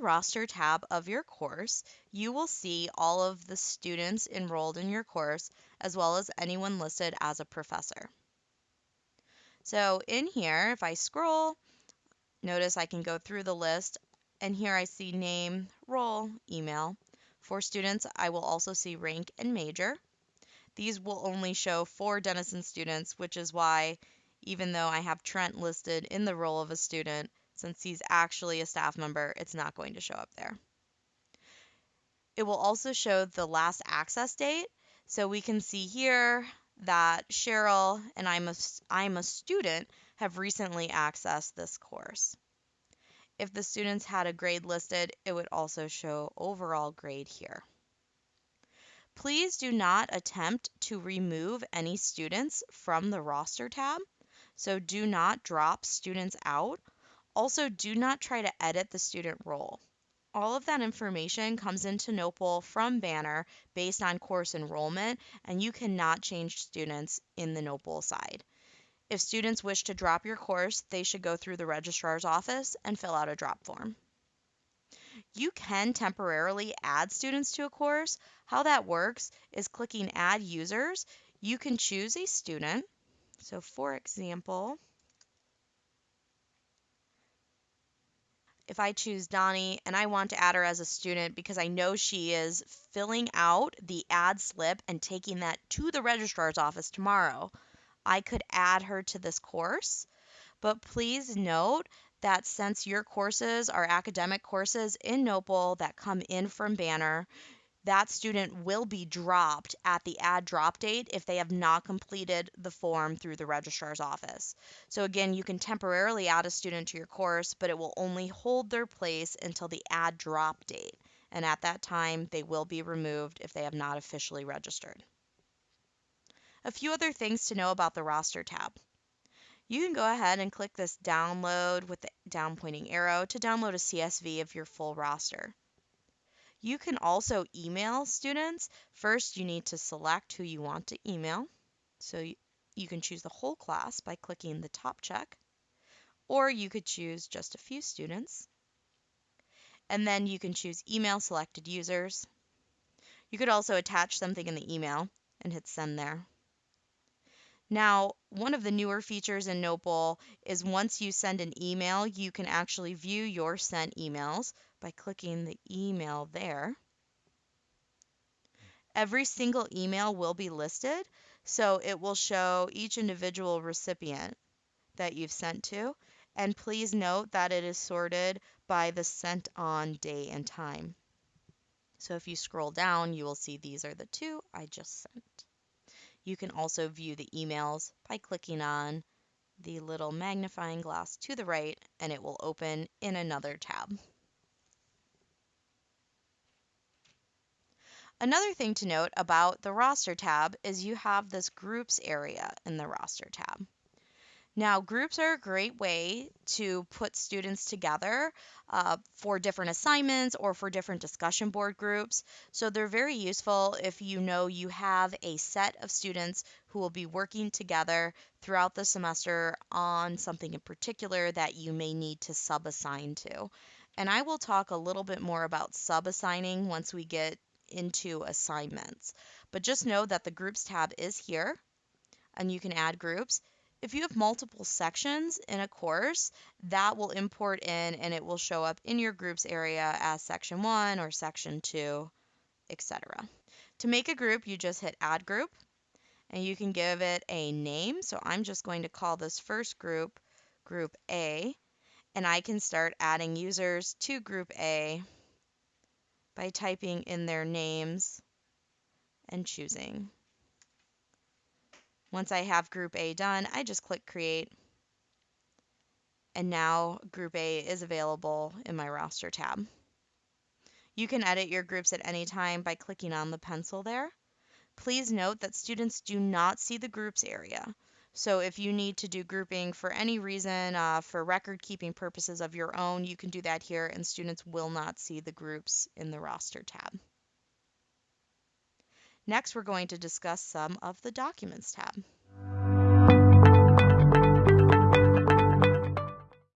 roster tab of your course, you will see all of the students enrolled in your course, as well as anyone listed as a professor. So in here, if I scroll, notice I can go through the list, and here I see name, role, email. For students, I will also see rank and major. These will only show for Denison students, which is why even though I have Trent listed in the role of a student, since he's actually a staff member, it's not going to show up there. It will also show the last access date. So we can see here that Cheryl and I'm a, I'm a student have recently accessed this course. If the students had a grade listed, it would also show overall grade here. Please do not attempt to remove any students from the roster tab. So do not drop students out. Also, do not try to edit the student role. All of that information comes into Notebowl from Banner based on course enrollment, and you cannot change students in the Notebowl side. If students wish to drop your course, they should go through the registrar's office and fill out a drop form. You can temporarily add students to a course. How that works is clicking Add Users. You can choose a student. So for example, if I choose Donnie and I want to add her as a student because I know she is filling out the add slip and taking that to the registrar's office tomorrow, I could add her to this course. But please note that since your courses are academic courses in Notebowl that come in from Banner, that student will be dropped at the add drop date if they have not completed the form through the registrar's office. So again, you can temporarily add a student to your course, but it will only hold their place until the add drop date. And at that time, they will be removed if they have not officially registered. A few other things to know about the roster tab you can go ahead and click this download with the down pointing arrow to download a CSV of your full roster. You can also email students. First, you need to select who you want to email. So you can choose the whole class by clicking the top check, or you could choose just a few students. And then you can choose email selected users. You could also attach something in the email and hit send there. Now, one of the newer features in Notebowl is once you send an email, you can actually view your sent emails by clicking the email there. Every single email will be listed, so it will show each individual recipient that you've sent to. And please note that it is sorted by the sent on day and time. So if you scroll down, you will see these are the two I just sent. You can also view the emails by clicking on the little magnifying glass to the right and it will open in another tab. Another thing to note about the roster tab is you have this groups area in the roster tab. Now, groups are a great way to put students together uh, for different assignments or for different discussion board groups. So they're very useful if you know you have a set of students who will be working together throughout the semester on something in particular that you may need to sub-assign to. And I will talk a little bit more about sub-assigning once we get into assignments. But just know that the groups tab is here and you can add groups if you have multiple sections in a course, that will import in and it will show up in your groups area as section 1 or section 2, etc. To make a group, you just hit add group and you can give it a name. So I'm just going to call this first group group A and I can start adding users to group A by typing in their names and choosing. Once I have group A done, I just click create. And now group A is available in my roster tab. You can edit your groups at any time by clicking on the pencil there. Please note that students do not see the groups area. So if you need to do grouping for any reason, uh, for record keeping purposes of your own, you can do that here and students will not see the groups in the roster tab. Next, we're going to discuss some of the Documents tab.